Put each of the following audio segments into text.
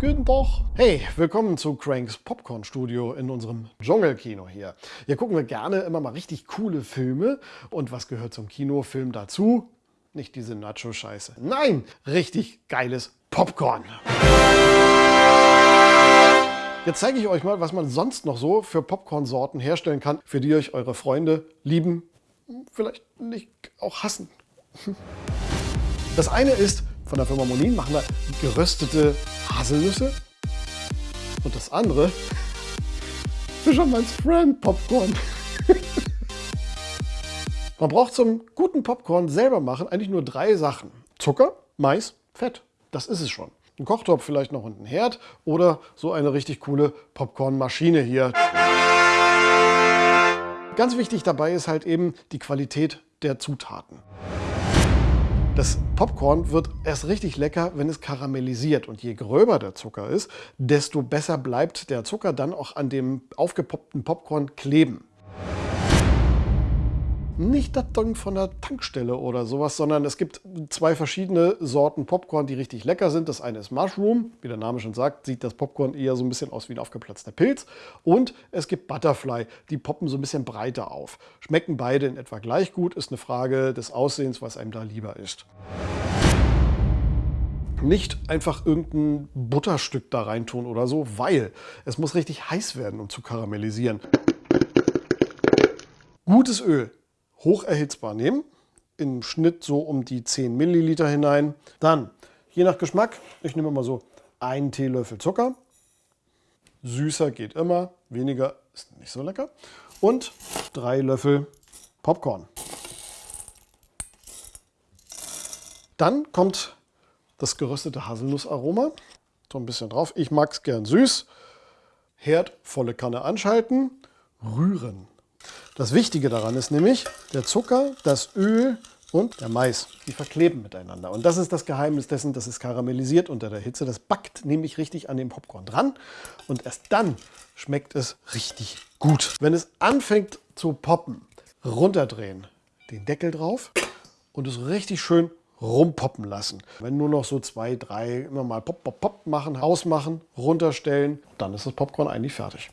Guten Tag. Hey, willkommen zu Cranks Popcorn Studio in unserem Dschungelkino hier. Hier gucken wir gerne immer mal richtig coole Filme. Und was gehört zum Kinofilm dazu? Nicht diese Nacho-Scheiße. Nein, richtig geiles Popcorn. Jetzt zeige ich euch mal, was man sonst noch so für Popcorn-Sorten herstellen kann, für die euch eure Freunde lieben, vielleicht nicht auch hassen. Das eine ist von der Firma Monin machen wir geröstete Haselnüsse. Und das andere, Fisherman's Friend Popcorn. Man braucht zum guten Popcorn selber machen eigentlich nur drei Sachen. Zucker, Mais, Fett. Das ist es schon. Ein Kochtopf vielleicht noch und ein Herd oder so eine richtig coole Popcornmaschine hier. Ganz wichtig dabei ist halt eben die Qualität der Zutaten. Das Popcorn wird erst richtig lecker, wenn es karamellisiert. Und je gröber der Zucker ist, desto besser bleibt der Zucker dann auch an dem aufgepoppten Popcorn kleben nicht das Ding von der Tankstelle oder sowas, sondern es gibt zwei verschiedene Sorten Popcorn, die richtig lecker sind. Das eine ist Mushroom, wie der Name schon sagt, sieht das Popcorn eher so ein bisschen aus wie ein aufgeplatzter Pilz. Und es gibt Butterfly, die poppen so ein bisschen breiter auf. Schmecken beide in etwa gleich gut, ist eine Frage des Aussehens, was einem da lieber ist. Nicht einfach irgendein Butterstück da reintun oder so, weil es muss richtig heiß werden, um zu karamellisieren. Gutes Öl hoch erhitzbar nehmen, im Schnitt so um die 10 Milliliter hinein. Dann, je nach Geschmack, ich nehme mal so einen Teelöffel Zucker. Süßer geht immer, weniger ist nicht so lecker. Und drei Löffel Popcorn. Dann kommt das geröstete Haselnussaroma. So ein bisschen drauf. Ich mag es gern süß. Herd volle Kanne anschalten. Rühren. Das Wichtige daran ist nämlich der Zucker, das Öl und der Mais. Die verkleben miteinander. Und das ist das Geheimnis dessen, dass es karamellisiert unter der Hitze. Das backt nämlich richtig an dem Popcorn dran. Und erst dann schmeckt es richtig gut. Wenn es anfängt zu poppen, runterdrehen, den Deckel drauf und es richtig schön rumpoppen lassen. Wenn nur noch so zwei, drei immer mal pop, pop, pop machen, ausmachen, runterstellen, dann ist das Popcorn eigentlich fertig.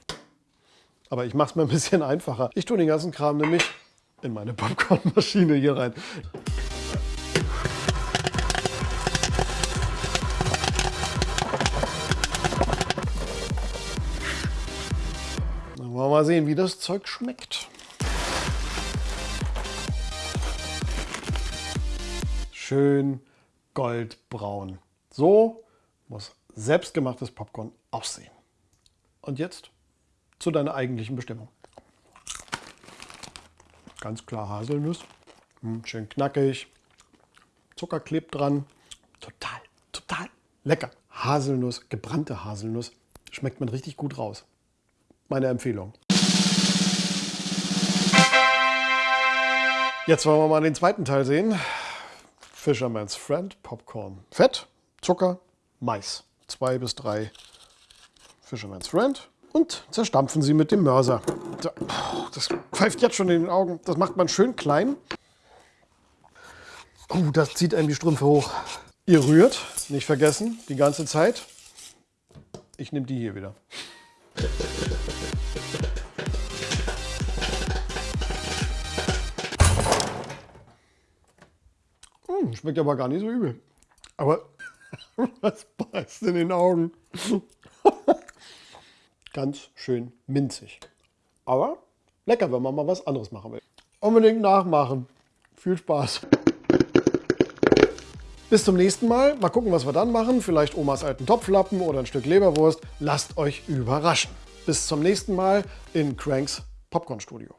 Aber ich mache es mir ein bisschen einfacher. Ich tue den ganzen Kram nämlich in meine Popcornmaschine hier rein. Dann wollen wir mal sehen, wie das Zeug schmeckt. Schön goldbraun. So muss selbstgemachtes Popcorn aussehen. Und jetzt zu deiner eigentlichen Bestimmung. Ganz klar Haselnuss, hm, schön knackig, Zucker klebt dran, total, total lecker. Haselnuss, gebrannte Haselnuss, schmeckt man richtig gut raus. Meine Empfehlung. Jetzt wollen wir mal den zweiten Teil sehen. Fisherman's Friend, Popcorn. Fett, Zucker, Mais. Zwei bis drei Fisherman's Friend und zerstampfen sie mit dem Mörser. Das pfeift jetzt schon in den Augen. Das macht man schön klein. Uh, das zieht einem die Strümpfe hoch. Ihr rührt, nicht vergessen, die ganze Zeit. Ich nehme die hier wieder. Hm, schmeckt aber gar nicht so übel. Aber was beißt in den Augen? Ganz schön minzig. Aber lecker, wenn man mal was anderes machen will. Unbedingt nachmachen. Viel Spaß. Bis zum nächsten Mal. Mal gucken, was wir dann machen. Vielleicht Omas alten Topflappen oder ein Stück Leberwurst. Lasst euch überraschen. Bis zum nächsten Mal in Cranks Popcorn Studio.